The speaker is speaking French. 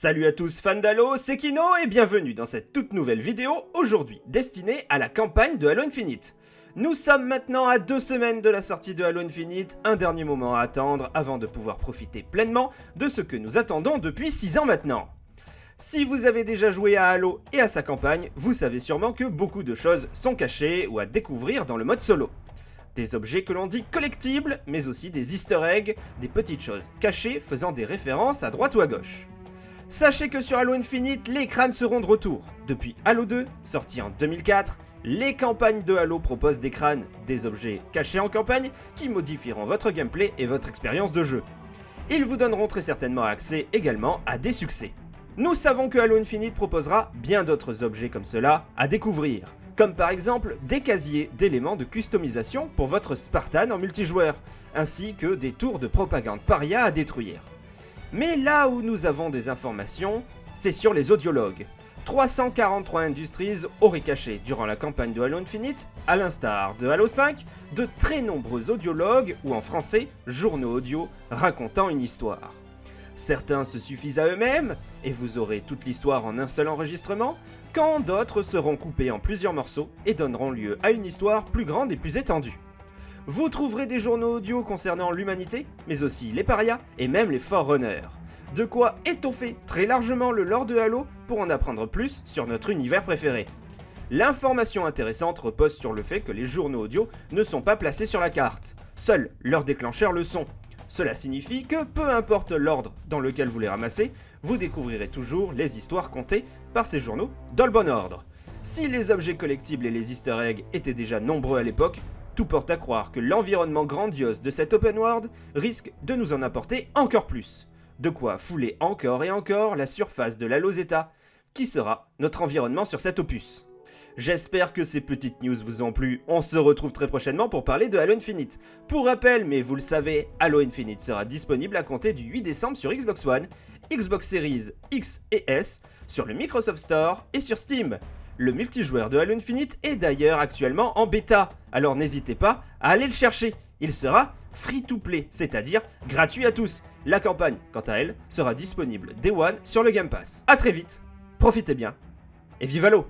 Salut à tous fans d'Halo, c'est Kino et bienvenue dans cette toute nouvelle vidéo, aujourd'hui destinée à la campagne de Halo Infinite. Nous sommes maintenant à deux semaines de la sortie de Halo Infinite, un dernier moment à attendre avant de pouvoir profiter pleinement de ce que nous attendons depuis 6 ans maintenant. Si vous avez déjà joué à Halo et à sa campagne, vous savez sûrement que beaucoup de choses sont cachées ou à découvrir dans le mode solo. Des objets que l'on dit collectibles, mais aussi des easter eggs, des petites choses cachées faisant des références à droite ou à gauche. Sachez que sur Halo Infinite, les crânes seront de retour. Depuis Halo 2, sorti en 2004, les campagnes de Halo proposent des crânes, des objets cachés en campagne, qui modifieront votre gameplay et votre expérience de jeu. Ils vous donneront très certainement accès également à des succès. Nous savons que Halo Infinite proposera bien d'autres objets comme cela à découvrir, comme par exemple des casiers d'éléments de customisation pour votre Spartan en multijoueur, ainsi que des tours de propagande paria à détruire. Mais là où nous avons des informations, c'est sur les audiologues. 343 Industries auraient caché durant la campagne de Halo Infinite, à l'instar de Halo 5, de très nombreux audiologues, ou en français, journaux audio, racontant une histoire. Certains se suffisent à eux-mêmes, et vous aurez toute l'histoire en un seul enregistrement, quand d'autres seront coupés en plusieurs morceaux et donneront lieu à une histoire plus grande et plus étendue. Vous trouverez des journaux audio concernant l'humanité, mais aussi les parias et même les Forerunners. De quoi étoffer très largement le lore de Halo pour en apprendre plus sur notre univers préféré. L'information intéressante repose sur le fait que les journaux audio ne sont pas placés sur la carte. Seuls leurs déclencheurs le sont. Cela signifie que peu importe l'ordre dans lequel vous les ramassez, vous découvrirez toujours les histoires contées par ces journaux dans le bon ordre. Si les objets collectibles et les easter eggs étaient déjà nombreux à l'époque, tout porte à croire que l'environnement grandiose de cet open world risque de nous en apporter encore plus. De quoi fouler encore et encore la surface de la Lozeta, qui sera notre environnement sur cet opus. J'espère que ces petites news vous ont plu, on se retrouve très prochainement pour parler de Halo Infinite. Pour rappel, mais vous le savez, Halo Infinite sera disponible à compter du 8 décembre sur Xbox One, Xbox Series X et S, sur le Microsoft Store et sur Steam. Le multijoueur de Halo Infinite est d'ailleurs actuellement en bêta, alors n'hésitez pas à aller le chercher. Il sera free to play, c'est-à-dire gratuit à tous. La campagne, quant à elle, sera disponible Day One sur le Game Pass. A très vite, profitez bien, et vive Halo